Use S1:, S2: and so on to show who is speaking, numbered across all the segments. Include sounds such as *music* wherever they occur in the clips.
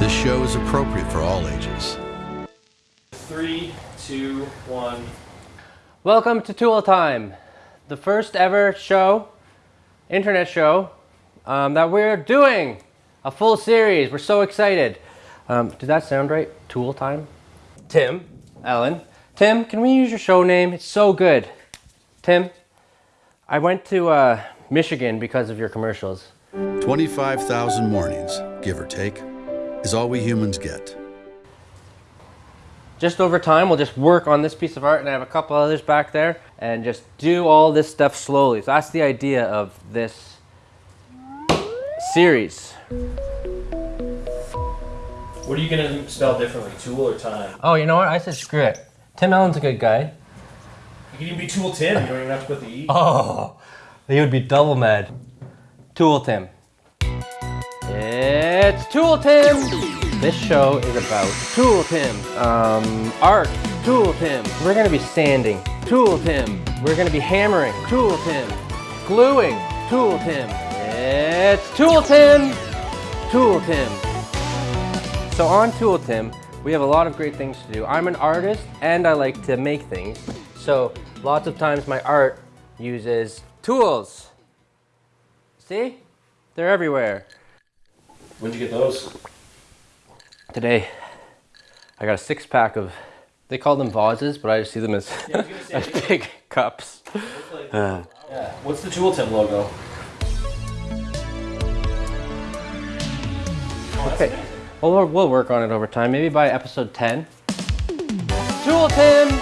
S1: This show is appropriate for all ages.
S2: Three, two, one.
S3: Welcome to Tool Time, the first ever show, internet show, um, that we're doing a full series. We're so excited. Um, did that sound right? Tool Time? Tim Allen. Tim, can we use your show name? It's so good. Tim, I went to uh, Michigan because of your commercials.
S1: 25,000 mornings, give or take, is all we humans get.
S3: just over time, we'll just work on this piece of art and I have a couple others back there and just do all this stuff slowly. So that's the idea of this series.
S2: What are you gonna spell differently, tool or time?
S3: Oh, you know what? I said screw it. Tim Allen's a good guy.
S2: You can even be tool Tim. You don't even have to put the E.
S3: Oh, he would be double mad. Tool Tim. It's Tool Tim! This show is about Tool Tim. Um, art, Tool Tim. We're gonna be sanding, Tool Tim. We're gonna be hammering, Tool Tim. Gluing, Tool Tim. It's Tool Tim! Tool Tim. So on Tool Tim, we have a lot of great things to do. I'm an artist and I like to make things. So lots of times my art uses tools. See? They're everywhere.
S2: When'd you get those?
S3: Today, I got a six pack of, they call them vases, but I just see them as,
S2: Yeah, I was gonna *laughs* say,
S3: as big cups. Uh,
S2: Yeah. What's the tool Tim logo? Oh,
S3: Okay.
S2: nice.
S3: Well, we'll, we'll work on it over time. Maybe by episode 10. Tool Tim!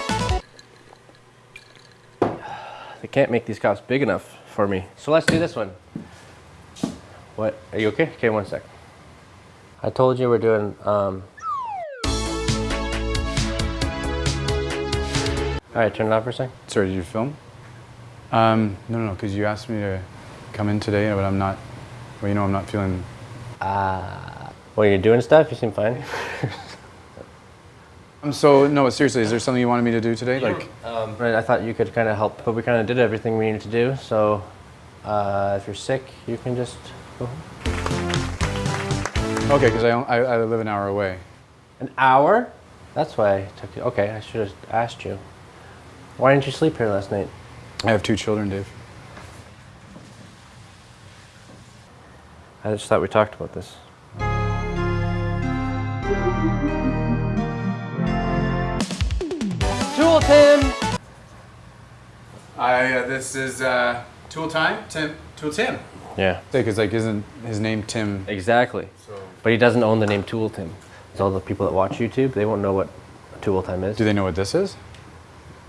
S3: *sighs* They can't make these cups big enough for me. So let's do this one. What? Are you okay? Okay, one sec. I told you we're doing, um... Alright, turn it off for a sec.
S4: Sorry, did you film? Um, no, no, because you asked me to come in today, but I'm not. Well, you know, I'm not feeling.
S3: Well, you're doing stuff? You seem fine. *laughs*
S4: Um, so no, seriously, is there something you wanted me to do today? Like,
S3: Um, right, I thought you could kind of help, but we kind of did everything we needed to do. So, uh, if you're sick, you can just go home.
S4: Okay, because I, I I live an hour away.
S3: An hour? That's why I took you. Okay, I should have asked you. Why didn't you sleep here last night?
S4: I have two children, Dave.
S3: I just thought we talked about this. Tool Tim!
S4: I uh, this is uh, Tool Time. Tim. Tool Tim.
S3: Yeah,
S4: Because like, isn't his name Tim?
S3: exactly.
S4: So.
S3: But he doesn't own the name Tool Tim. Because all the people that watch YouTube, they won't know what Tool Tim is.
S4: Do they know what this is?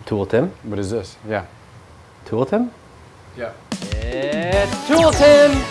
S3: Tool Tim?
S4: What is this? Yeah.
S3: Tool Tim?
S4: Yeah.
S3: It's Tool Tim!